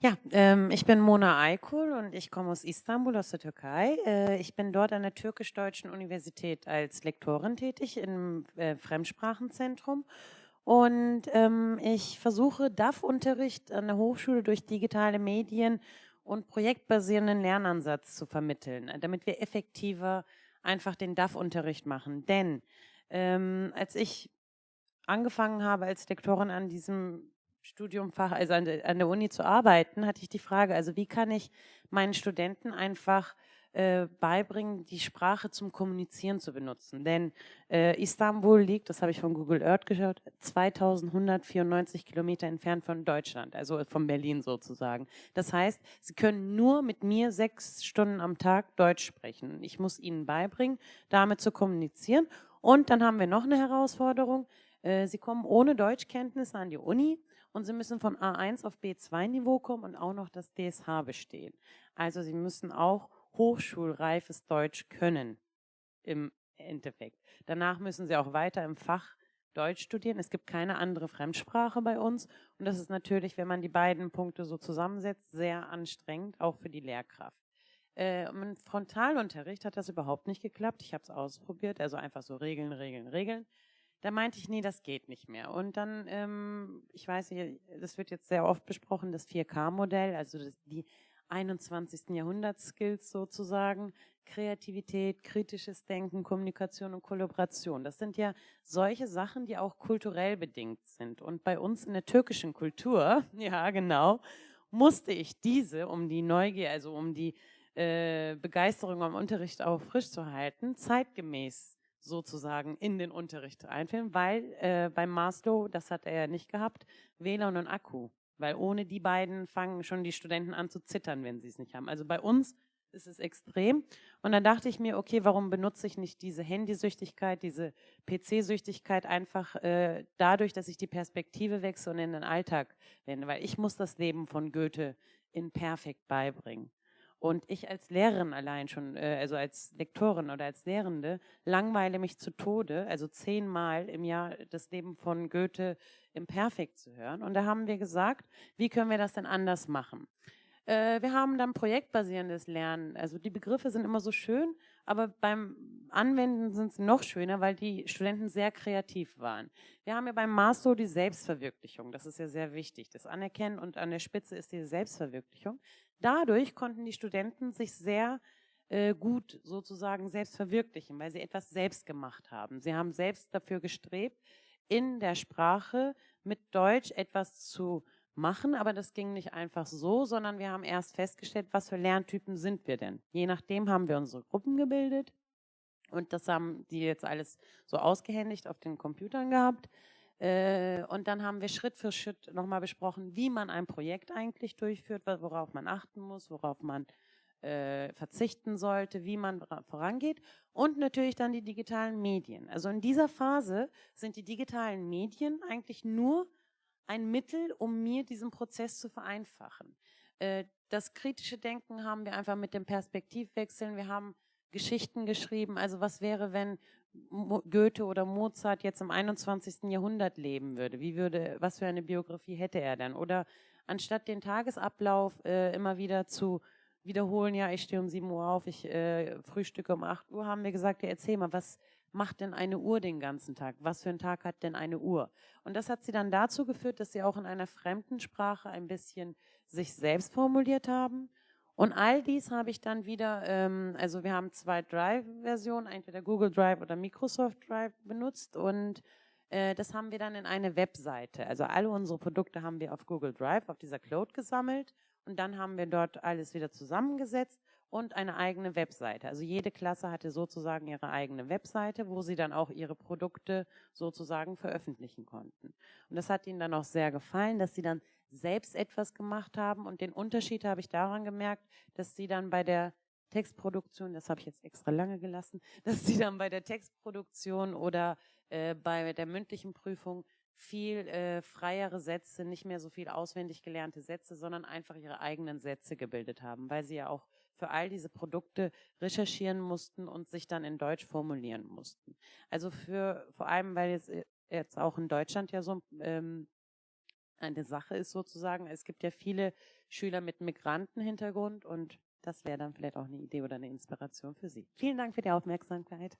Ja, ähm, ich bin Mona Aykul und ich komme aus Istanbul, aus der Türkei. Äh, ich bin dort an der Türkisch-Deutschen Universität als Lektorin tätig im äh, Fremdsprachenzentrum. Und ähm, ich versuche DAF-Unterricht an der Hochschule durch digitale Medien und projektbasierenden Lernansatz zu vermitteln, damit wir effektiver einfach den DAF-Unterricht machen. Denn ähm, als ich angefangen habe als Lektorin an diesem Studiumfach, also an der, an der Uni zu arbeiten, hatte ich die Frage, also wie kann ich meinen Studenten einfach äh, beibringen, die Sprache zum Kommunizieren zu benutzen. Denn äh, Istanbul liegt, das habe ich von Google Earth geschaut, 2194 Kilometer entfernt von Deutschland, also von Berlin sozusagen. Das heißt, sie können nur mit mir sechs Stunden am Tag Deutsch sprechen. Ich muss ihnen beibringen, damit zu kommunizieren. Und dann haben wir noch eine Herausforderung. Äh, sie kommen ohne Deutschkenntnisse an die Uni und Sie müssen von A1 auf B2-Niveau kommen und auch noch das DSH bestehen. Also Sie müssen auch hochschulreifes Deutsch können im Endeffekt. Danach müssen Sie auch weiter im Fach Deutsch studieren. Es gibt keine andere Fremdsprache bei uns und das ist natürlich, wenn man die beiden Punkte so zusammensetzt, sehr anstrengend, auch für die Lehrkraft. Äh, Im Frontalunterricht hat das überhaupt nicht geklappt. Ich habe es ausprobiert, also einfach so Regeln, Regeln, Regeln. Da meinte ich, nee, das geht nicht mehr. Und dann, ähm, ich weiß nicht, das wird jetzt sehr oft besprochen, das 4K-Modell, also die 21. Jahrhunderts-Skills sozusagen, Kreativität, kritisches Denken, Kommunikation und Kollaboration. Das sind ja solche Sachen, die auch kulturell bedingt sind. Und bei uns in der türkischen Kultur, ja genau, musste ich diese, um die Neugier, also um die äh, Begeisterung am Unterricht auch frisch zu halten, zeitgemäß sozusagen in den Unterricht einführen, weil äh, beim Maslow, das hat er ja nicht gehabt, WLAN und Akku. Weil ohne die beiden fangen schon die Studenten an zu zittern, wenn sie es nicht haben. Also bei uns ist es extrem. Und dann dachte ich mir, okay, warum benutze ich nicht diese Handysüchtigkeit, diese PC-Süchtigkeit einfach äh, dadurch, dass ich die Perspektive wechsle und in den Alltag wende, weil ich muss das Leben von Goethe in perfekt beibringen. Und ich als Lehrerin allein schon, äh, also als Lektorin oder als Lehrende, langweile mich zu Tode, also zehnmal im Jahr das Leben von Goethe im Perfekt zu hören. Und da haben wir gesagt, wie können wir das denn anders machen? Äh, wir haben dann projektbasierendes Lernen. Also die Begriffe sind immer so schön, aber beim Anwenden sind sie noch schöner, weil die Studenten sehr kreativ waren. Wir haben ja beim Master die Selbstverwirklichung. Das ist ja sehr wichtig. Das Anerkennen und an der Spitze ist die Selbstverwirklichung. Dadurch konnten die Studenten sich sehr äh, gut sozusagen selbst verwirklichen, weil sie etwas selbst gemacht haben. Sie haben selbst dafür gestrebt, in der Sprache mit Deutsch etwas zu machen, aber das ging nicht einfach so, sondern wir haben erst festgestellt, was für Lerntypen sind wir denn. Je nachdem haben wir unsere Gruppen gebildet und das haben die jetzt alles so ausgehändigt auf den Computern gehabt. Äh, und dann haben wir Schritt für Schritt nochmal besprochen, wie man ein Projekt eigentlich durchführt, worauf man achten muss, worauf man äh, verzichten sollte, wie man vorangeht und natürlich dann die digitalen Medien. Also in dieser Phase sind die digitalen Medien eigentlich nur ein Mittel, um mir diesen Prozess zu vereinfachen. Äh, das kritische Denken haben wir einfach mit dem Perspektivwechseln. Wir haben Geschichten geschrieben. Also was wäre, wenn Goethe oder Mozart jetzt im 21. Jahrhundert leben würde? Wie würde, was für eine Biografie hätte er dann? Oder anstatt den Tagesablauf äh, immer wieder zu wiederholen, ja, ich stehe um 7 Uhr auf, ich äh, frühstücke um 8 Uhr, haben wir gesagt, ja, erzähl mal, was macht denn eine Uhr den ganzen Tag? Was für ein Tag hat denn eine Uhr? Und das hat sie dann dazu geführt, dass sie auch in einer fremden Sprache ein bisschen sich selbst formuliert haben und all dies habe ich dann wieder, ähm, also wir haben zwei Drive-Versionen, entweder Google Drive oder Microsoft Drive benutzt und äh, das haben wir dann in eine Webseite. Also alle unsere Produkte haben wir auf Google Drive, auf dieser Cloud gesammelt und dann haben wir dort alles wieder zusammengesetzt und eine eigene Webseite. Also jede Klasse hatte sozusagen ihre eigene Webseite, wo sie dann auch ihre Produkte sozusagen veröffentlichen konnten. Und das hat ihnen dann auch sehr gefallen, dass sie dann selbst etwas gemacht haben. Und den Unterschied habe ich daran gemerkt, dass sie dann bei der Textproduktion, das habe ich jetzt extra lange gelassen, dass sie dann bei der Textproduktion oder äh, bei der mündlichen Prüfung viel äh, freiere Sätze, nicht mehr so viel auswendig gelernte Sätze, sondern einfach ihre eigenen Sätze gebildet haben, weil sie ja auch für all diese Produkte recherchieren mussten und sich dann in Deutsch formulieren mussten. Also für vor allem, weil jetzt äh, jetzt auch in Deutschland ja so ähm, eine Sache ist sozusagen. Es gibt ja viele Schüler mit Migrantenhintergrund und das wäre dann vielleicht auch eine Idee oder eine Inspiration für Sie. Vielen Dank für die Aufmerksamkeit.